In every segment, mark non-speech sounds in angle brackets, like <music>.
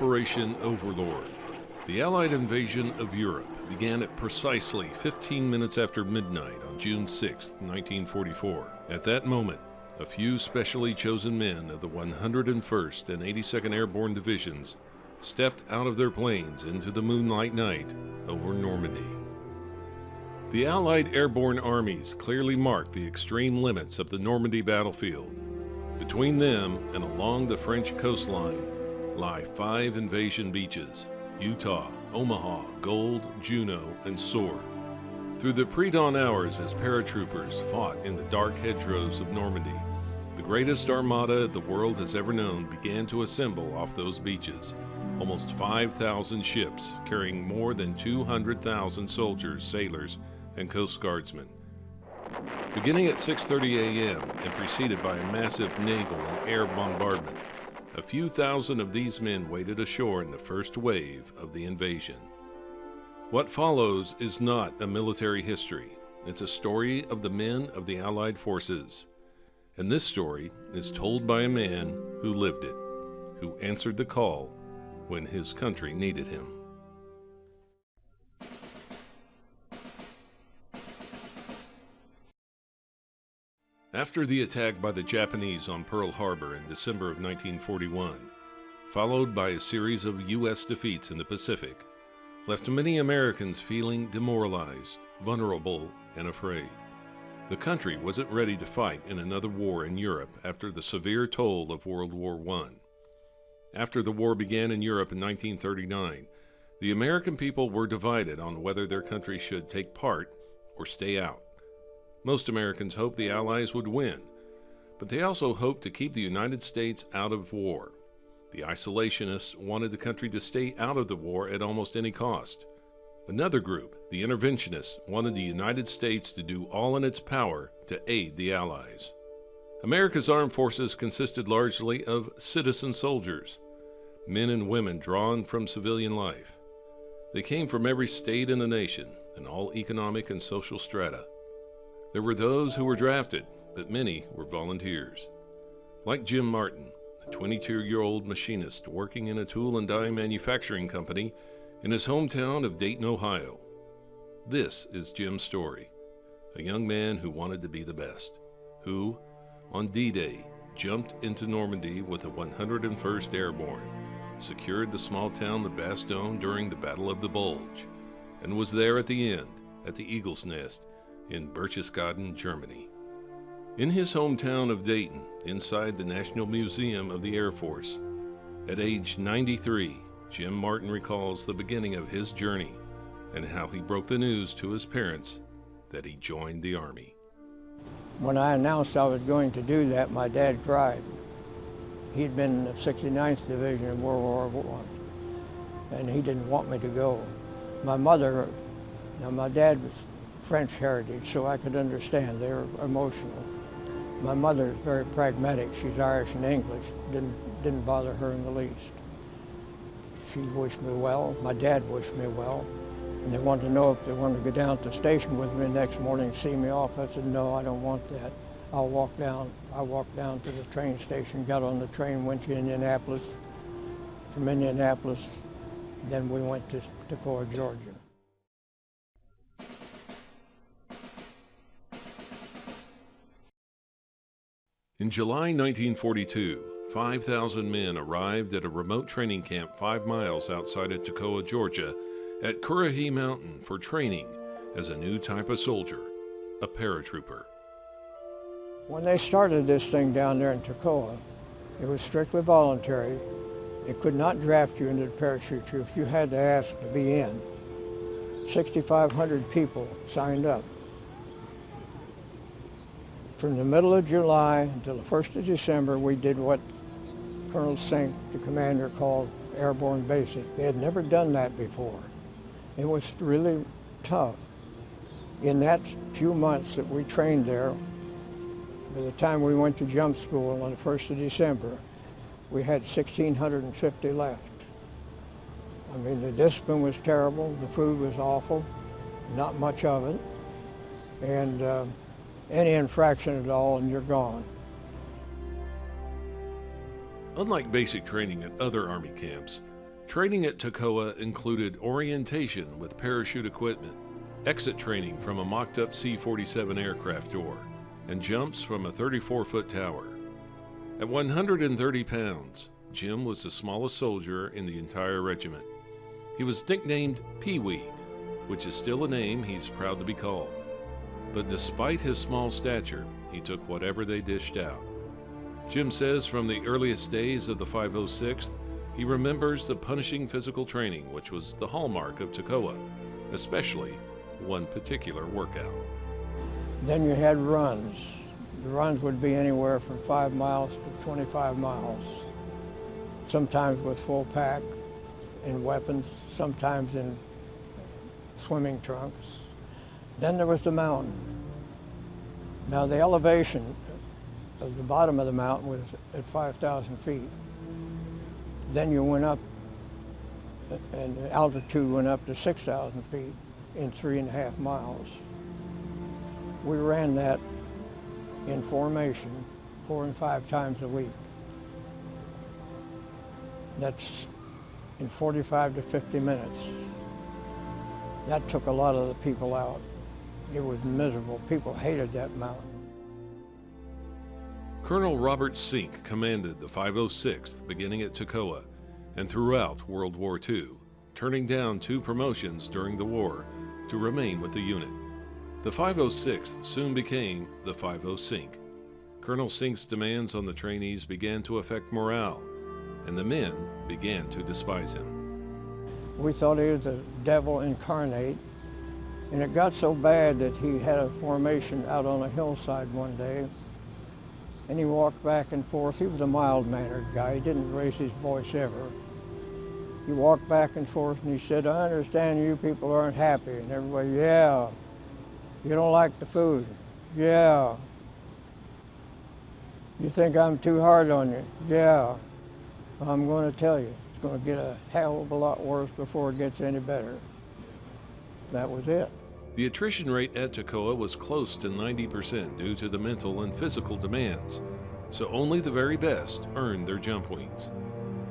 Operation Overlord. The Allied invasion of Europe began at precisely 15 minutes after midnight on June 6, 1944. At that moment, a few specially chosen men of the 101st and 82nd Airborne Divisions stepped out of their planes into the moonlight night over Normandy. The Allied airborne armies clearly marked the extreme limits of the Normandy battlefield. Between them and along the French coastline lie five invasion beaches Utah, Omaha, Gold, Juno, and Sword. Through the pre dawn hours, as paratroopers fought in the dark hedgerows of Normandy, the greatest armada the world has ever known began to assemble off those beaches. Almost 5,000 ships carrying more than 200,000 soldiers, sailors, and Coast Guardsmen. Beginning at 6:30 a.m. and preceded by a massive naval and air bombardment, a few thousand of these men waded ashore in the first wave of the invasion. What follows is not a military history. It's a story of the men of the Allied forces. And this story is told by a man who lived it, who answered the call when his country needed him. After the attack by the Japanese on Pearl Harbor in December of 1941, followed by a series of U.S. defeats in the Pacific, left many Americans feeling demoralized, vulnerable, and afraid. The country wasn't ready to fight in another war in Europe after the severe toll of World War I. After the war began in Europe in 1939, the American people were divided on whether their country should take part or stay out. Most Americans hoped the Allies would win, but they also hoped to keep the United States out of war. The isolationists wanted the country to stay out of the war at almost any cost. Another group, the interventionists, wanted the United States to do all in its power to aid the Allies. America's armed forces consisted largely of citizen soldiers, men and women drawn from civilian life. They came from every state in the nation and all economic and social strata. There were those who were drafted, but many were volunteers. Like Jim Martin, a 22 year old machinist working in a tool and die manufacturing company in his hometown of Dayton, Ohio. This is Jim's story a young man who wanted to be the best, who, on D Day, jumped into Normandy with the 101st Airborne, secured the small town of Bastogne during the Battle of the Bulge, and was there at the end, at the Eagle's Nest, in Berchtesgaden, Germany. In his hometown of Dayton, inside the National Museum of the Air Force, at age 93, Jim Martin recalls the beginning of his journey and how he broke the news to his parents that he joined the Army. When I announced I was going to do that, my dad cried. He'd been in the 69th Division in World War I, and he didn't want me to go. My mother, now my dad was French heritage, so I could understand. They were emotional. My mother is very pragmatic. She's Irish and English. Didn't, didn't bother her in the least. She wished me well. My dad wished me well. And they wanted to know if they wanted to go down to the station with me the next morning and see me off. I said, no, I don't want that. I'll walk down. I walked down to the train station, got on the train, went to Indianapolis. From Indianapolis, then we went to Toccoa, Georgia. In July 1942, 5,000 men arrived at a remote training camp five miles outside of Toccoa, Georgia, at Currahee Mountain for training as a new type of soldier, a paratrooper. When they started this thing down there in Toccoa, it was strictly voluntary. It could not draft you into the parachute troops. You had to ask to be in. 6,500 people signed up from the middle of July until the 1st of December, we did what Colonel Sink, the commander, called airborne basic. They had never done that before. It was really tough. In that few months that we trained there, by the time we went to jump school on the 1st of December, we had 1,650 left. I mean, the discipline was terrible, the food was awful, not much of it. And uh, any infraction at all and you're gone. Unlike basic training at other Army camps, Training at Toccoa included orientation with parachute equipment, exit training from a mocked up C 47 aircraft door, and jumps from a 34 foot tower. At 130 pounds, Jim was the smallest soldier in the entire regiment. He was nicknamed Pee Wee, which is still a name he's proud to be called. But despite his small stature, he took whatever they dished out. Jim says from the earliest days of the 506th, he remembers the punishing physical training, which was the hallmark of Toccoa, especially one particular workout. Then you had runs. The runs would be anywhere from five miles to 25 miles, sometimes with full pack in weapons, sometimes in swimming trunks. Then there was the mountain. Now the elevation of the bottom of the mountain was at 5,000 feet. Then you went up, and the altitude went up to 6,000 feet in three and a half miles. We ran that in formation four and five times a week. That's in 45 to 50 minutes. That took a lot of the people out. It was miserable. People hated that mountain. Colonel Robert Sink commanded the 506th beginning at Toccoa and throughout World War II, turning down two promotions during the war to remain with the unit. The 506th soon became the 50 Sink. Colonel Sink's demands on the trainees began to affect morale, and the men began to despise him. We thought he was the devil incarnate, and it got so bad that he had a formation out on a hillside one day, and he walked back and forth. He was a mild-mannered guy. He didn't raise his voice ever. He walked back and forth and he said, I understand you people aren't happy. And everybody, yeah. You don't like the food? Yeah. You think I'm too hard on you? Yeah. I'm going to tell you, it's going to get a hell of a lot worse before it gets any better. That was it. The attrition rate at Toccoa was close to 90% due to the mental and physical demands, so only the very best earned their jump wings.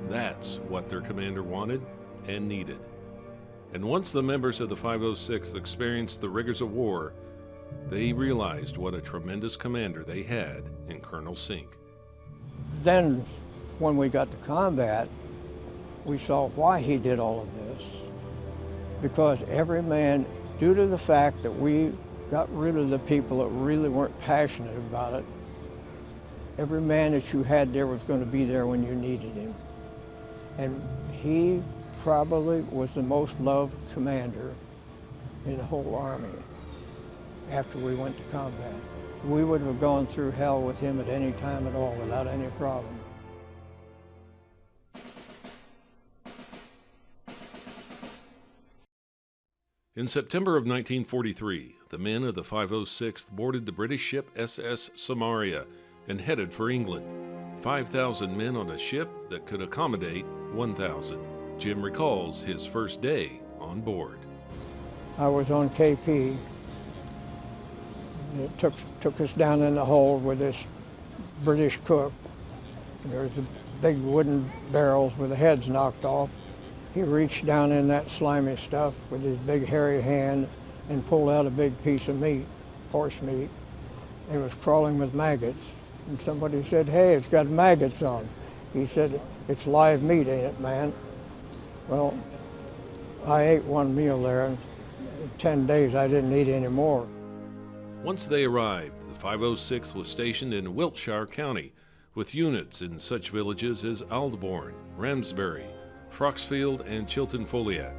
That's what their commander wanted and needed. And once the members of the 506th experienced the rigors of war, they realized what a tremendous commander they had in Colonel Sink. Then, when we got to combat, we saw why he did all of this. Because every man, due to the fact that we got rid of the people that really weren't passionate about it, every man that you had there was going to be there when you needed him. And he probably was the most loved commander in the whole Army after we went to combat. We would have gone through hell with him at any time at all without any problem. In September of 1943, the men of the 506th boarded the British ship SS Samaria and headed for England. 5,000 men on a ship that could accommodate 1,000. Jim recalls his first day on board. I was on KP. It took, took us down in the hold with this British cook. There was big wooden barrels with the heads knocked off. He reached down in that slimy stuff with his big hairy hand and pulled out a big piece of meat, horse meat. It was crawling with maggots. And somebody said, hey, it's got maggots on. He said, it's live meat, ain't it, man? Well, I ate one meal there, and in 10 days I didn't eat any more. Once they arrived, the 506th was stationed in Wiltshire County with units in such villages as Aldbourne, Ramsbury, Froxfield, and Chilton Foliat.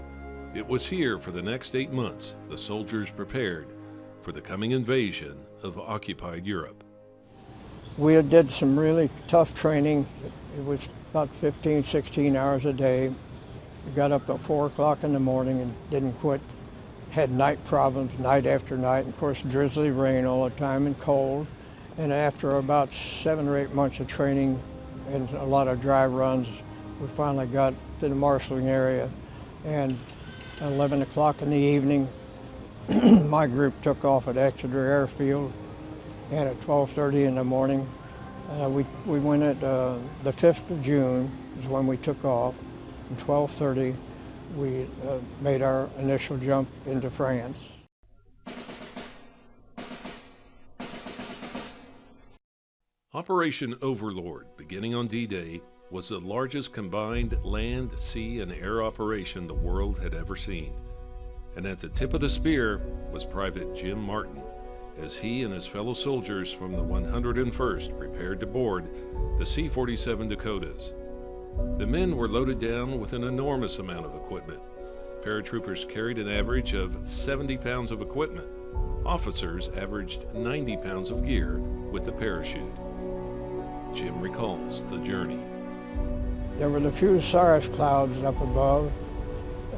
It was here for the next eight months the soldiers prepared for the coming invasion of occupied Europe. We did some really tough training. It was about 15, 16 hours a day. We got up at 4 o'clock in the morning and didn't quit. Had night problems night after night. And of course, drizzly rain all the time and cold. And after about seven or eight months of training and a lot of dry runs, we finally got to the marshalling area. And at 11 o'clock in the evening, <clears throat> my group took off at Exeter Airfield. And at 12.30 in the morning, uh, we, we went at uh, the 5th of June is when we took off. and 12.30 we uh, made our initial jump into France. Operation Overlord, beginning on D-Day, was the largest combined land, sea, and air operation the world had ever seen. And at the tip of the spear was Private Jim Martin, as he and his fellow soldiers from the 101st prepared to board the C-47 Dakotas. The men were loaded down with an enormous amount of equipment. Paratroopers carried an average of 70 pounds of equipment. Officers averaged 90 pounds of gear with the parachute. Jim recalls the journey. There were a few cirrus clouds up above,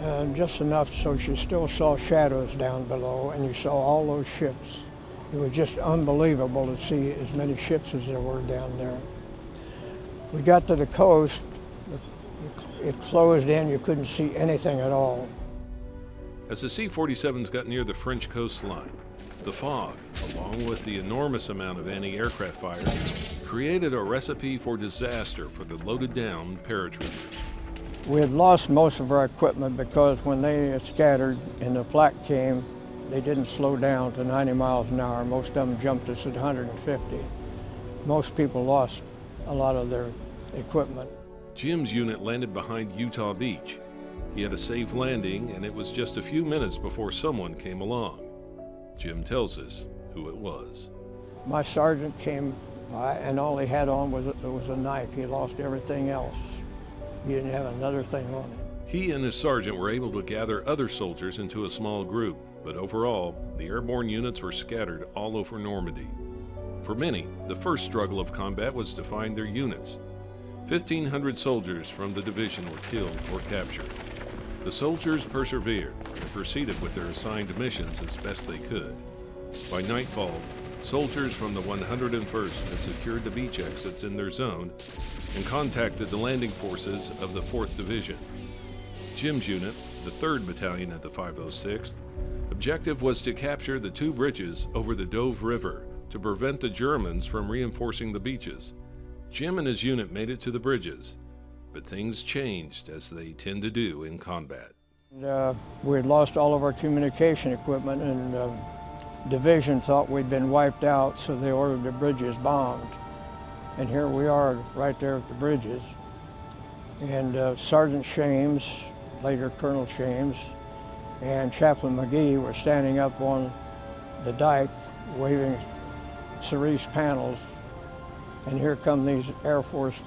uh, just enough so she still saw shadows down below, and you saw all those ships. It was just unbelievable to see as many ships as there were down there. We got to the coast, it closed in, you couldn't see anything at all. As the C-47s got near the French coastline, the fog, along with the enormous amount of anti-aircraft fire, created a recipe for disaster for the loaded down paratroopers. We had lost most of our equipment because when they scattered and the flak came, they didn't slow down to 90 miles an hour. Most of them jumped us at 150. Most people lost a lot of their equipment. Jim's unit landed behind Utah Beach. He had a safe landing, and it was just a few minutes before someone came along. Jim tells us who it was. My sergeant came and all he had on was a, was a knife. He lost everything else. He didn't have another thing on him. He and his sergeant were able to gather other soldiers into a small group, but overall, the airborne units were scattered all over Normandy. For many, the first struggle of combat was to find their units. 1,500 soldiers from the division were killed or captured. The soldiers persevered and proceeded with their assigned missions as best they could. By nightfall, soldiers from the 101st had secured the beach exits in their zone and contacted the landing forces of the 4th Division. Jim's unit, the 3rd Battalion of the 506th, objective was to capture the two bridges over the Douve River to prevent the Germans from reinforcing the beaches. Jim and his unit made it to the bridges but things changed as they tend to do in combat. Uh, we had lost all of our communication equipment and uh, division thought we'd been wiped out, so they ordered the bridges bombed. And here we are right there at the bridges. And uh, Sergeant Shames, later Colonel Shames, and Chaplain McGee were standing up on the dike waving cerise panels. And here come these Air Force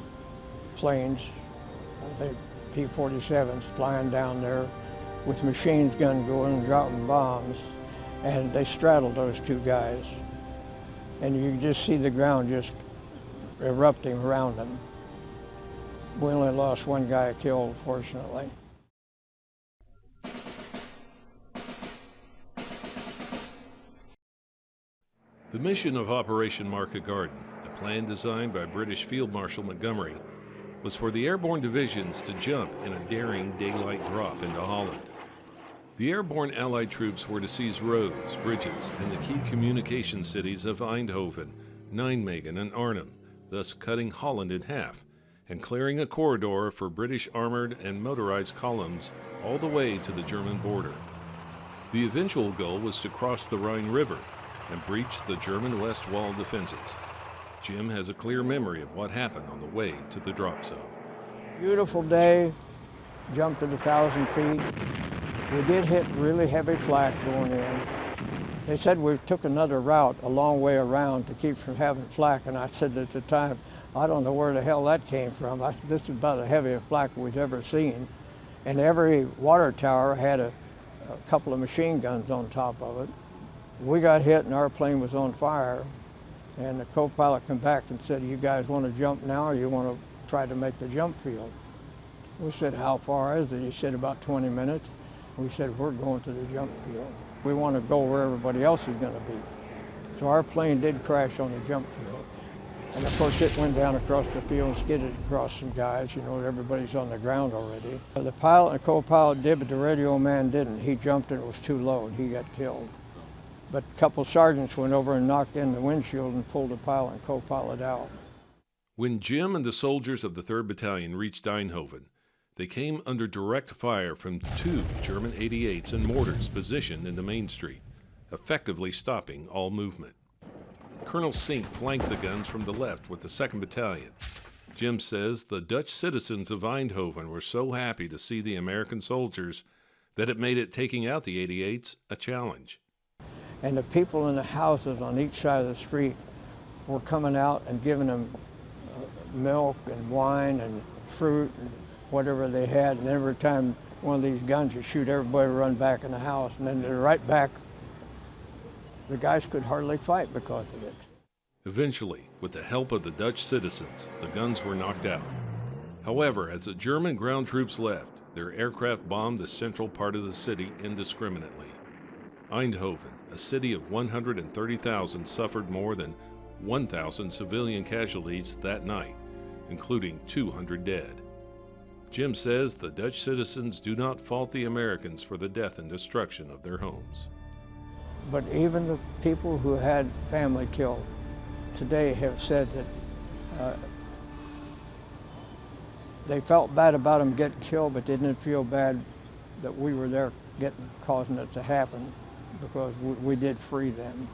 planes the P-47s flying down there with machine guns going and dropping bombs. And they straddled those two guys. And you just see the ground just erupting around them. We only lost one guy killed, fortunately. The mission of Operation Market Garden, a plan designed by British Field Marshal Montgomery, was for the airborne divisions to jump in a daring daylight drop into Holland. The airborne Allied troops were to seize roads, bridges, and the key communication cities of Eindhoven, Nijmegen, and Arnhem, thus cutting Holland in half and clearing a corridor for British armored and motorized columns all the way to the German border. The eventual goal was to cross the Rhine River and breach the German West Wall defenses. Jim has a clear memory of what happened on the way to the drop zone. Beautiful day, jumped at a thousand feet. We did hit really heavy flak going in. They said we took another route a long way around to keep from having flak, and I said at the time, I don't know where the hell that came from. I said, this is about the heaviest flak we've ever seen. And every water tower had a, a couple of machine guns on top of it. We got hit and our plane was on fire. And the co-pilot came back and said, you guys want to jump now or you want to try to make the jump field? We said, how far is it? He said, about 20 minutes. We said, we're going to the jump field. We want to go where everybody else is going to be. So our plane did crash on the jump field. And of course it went down across the field and skidded across some guys, you know, everybody's on the ground already. Uh, the pilot and co-pilot did, but the radio man didn't. He jumped and it was too low and he got killed. But a couple sergeants went over and knocked in the windshield and pulled the pilot and co-pilot out. When Jim and the soldiers of the 3rd Battalion reached Eindhoven, They came under direct fire from two German 88s and mortars positioned in the main street, effectively stopping all movement. Colonel Sink flanked the guns from the left with the 2nd Battalion. Jim says the Dutch citizens of Eindhoven were so happy to see the American soldiers that it made it taking out the 88s a challenge. And the people in the houses on each side of the street were coming out and giving them uh, milk and wine and fruit and whatever they had. And every time one of these guns would shoot, everybody would run back in the house. And then they're right back. The guys could hardly fight because of it. Eventually, with the help of the Dutch citizens, the guns were knocked out. However, as the German ground troops left, their aircraft bombed the central part of the city indiscriminately. Eindhoven, a city of 130,000, suffered more than 1,000 civilian casualties that night, including 200 dead. Jim says the Dutch citizens do not fault the Americans for the death and destruction of their homes. But even the people who had family killed today have said that uh, they felt bad about them getting killed, but didn't feel bad that we were there getting causing it to happen because we, we did free them.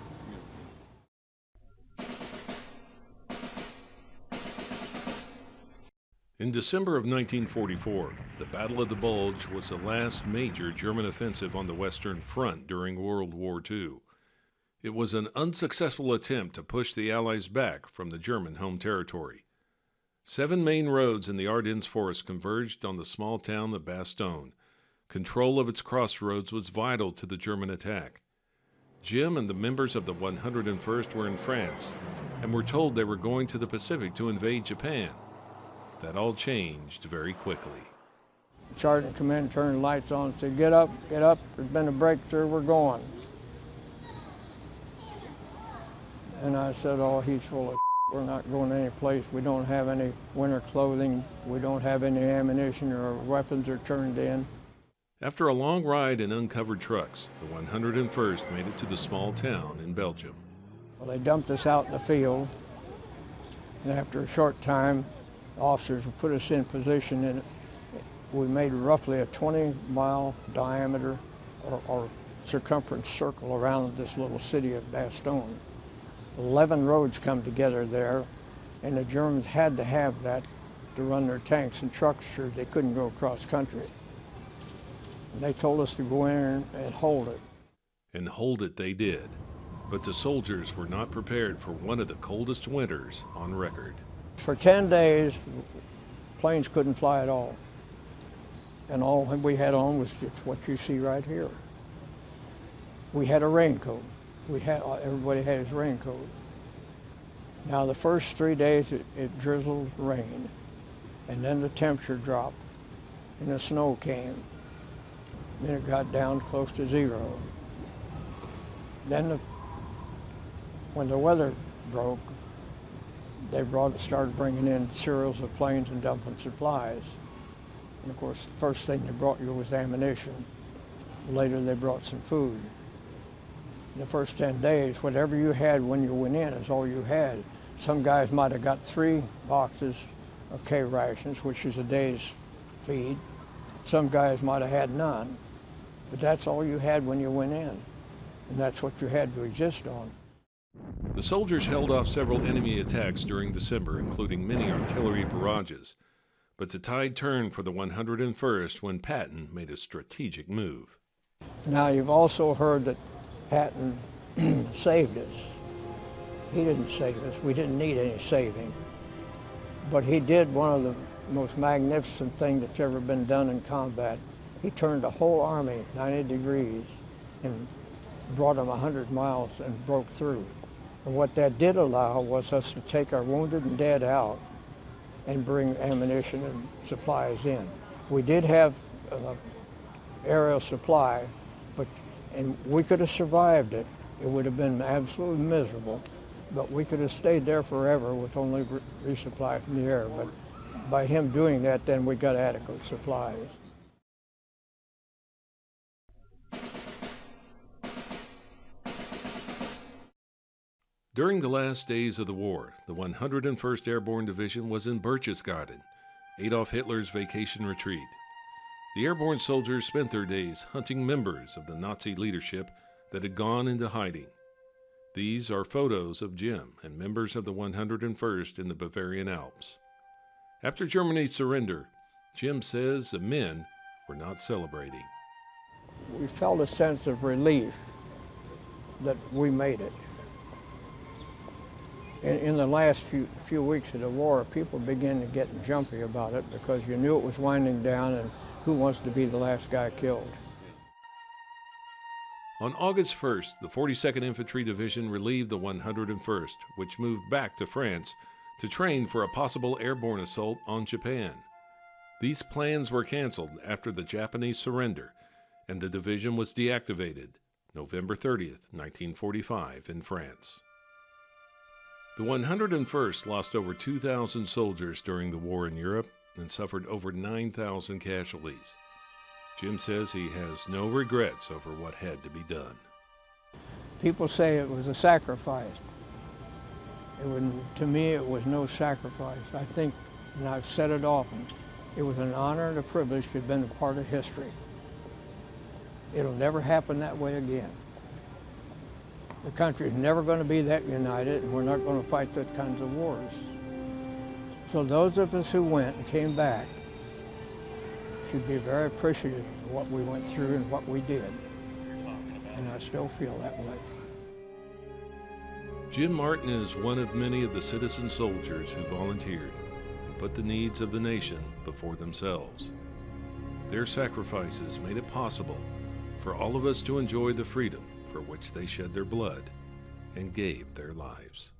In December of 1944, the Battle of the Bulge was the last major German offensive on the Western Front during World War II. It was an unsuccessful attempt to push the Allies back from the German home territory. Seven main roads in the Ardennes forest converged on the small town of Bastogne. Control of its crossroads was vital to the German attack. Jim and the members of the 101st were in France and were told they were going to the Pacific to invade Japan. That all changed very quickly. Sergeant come in, turned the lights on, said, get up, get up, there's been a breakthrough, we're going. And I said, oh, he's full of <laughs> we're not going any place. We don't have any winter clothing. We don't have any ammunition or weapons are turned in. After a long ride in uncovered trucks, the 101st made it to the small town in Belgium. Well, they dumped us out in the field, and after a short time, officers put us in position, and we made roughly a 20-mile diameter or, or circumference circle around this little city of Bastogne. 11 roads come together there, and the Germans had to have that to run their tanks and trucks sure they couldn't go across country. And they told us to go in and hold it. And hold it they did. But the soldiers were not prepared for one of the coldest winters on record. For 10 days, planes couldn't fly at all. And all we had on was just what you see right here. We had a raincoat we had uh, everybody had his raincoat. Now the first three days it, it drizzled rain, and then the temperature dropped, and the snow came. Then it got down close to zero. Then the, when the weather broke, they brought started bringing in serials of planes and dumping supplies. And of course, the first thing they brought you was ammunition. Later, they brought some food the first 10 days, whatever you had when you went in is all you had. Some guys might have got three boxes of K rations, which is a day's feed. Some guys might have had none. But that's all you had when you went in. And that's what you had to exist on. The soldiers held off several enemy attacks during December, including many artillery barrages. But the tide turned for the 101st when Patton made a strategic move. Now, you've also heard that Patton <clears throat> saved us. He didn't save us. We didn't need any saving. But he did one of the most magnificent things that's ever been done in combat. He turned the whole army 90 degrees and brought them 100 miles and broke through. And what that did allow was us to take our wounded and dead out and bring ammunition and supplies in. We did have uh, aerial supply, but and we could have survived it. It would have been absolutely miserable, but we could have stayed there forever with only resupply from the air. But by him doing that, then we got adequate supplies. During the last days of the war, the 101st Airborne Division was in Berchtesgaden, Adolf Hitler's vacation retreat. The airborne soldiers spent their days hunting members of the Nazi leadership that had gone into hiding. These are photos of Jim and members of the 101st in the Bavarian Alps. After Germany's surrender, Jim says the men were not celebrating. We felt a sense of relief that we made it. In, in the last few, few weeks of the war, people began to get jumpy about it because you knew it was winding down and who wants to be the last guy killed. On August 1st, the 42nd Infantry Division relieved the 101st, which moved back to France to train for a possible airborne assault on Japan. These plans were canceled after the Japanese surrender, and the division was deactivated November 30th, 1945, in France. The 101st lost over 2,000 soldiers during the war in Europe and suffered over 9,000 casualties. Jim says he has no regrets over what had to be done. People say it was a sacrifice. Would, to me, it was no sacrifice. I think, and I've said it often, it was an honor and a privilege to have been a part of history. It'll never happen that way again. The country is never going to be that united, and we're not going to fight those kinds of wars. So those of us who went and came back should be very appreciative of what we went through and what we did. And I still feel that way. Jim Martin is one of many of the citizen soldiers who volunteered and put the needs of the nation before themselves. Their sacrifices made it possible for all of us to enjoy the freedom for which they shed their blood and gave their lives.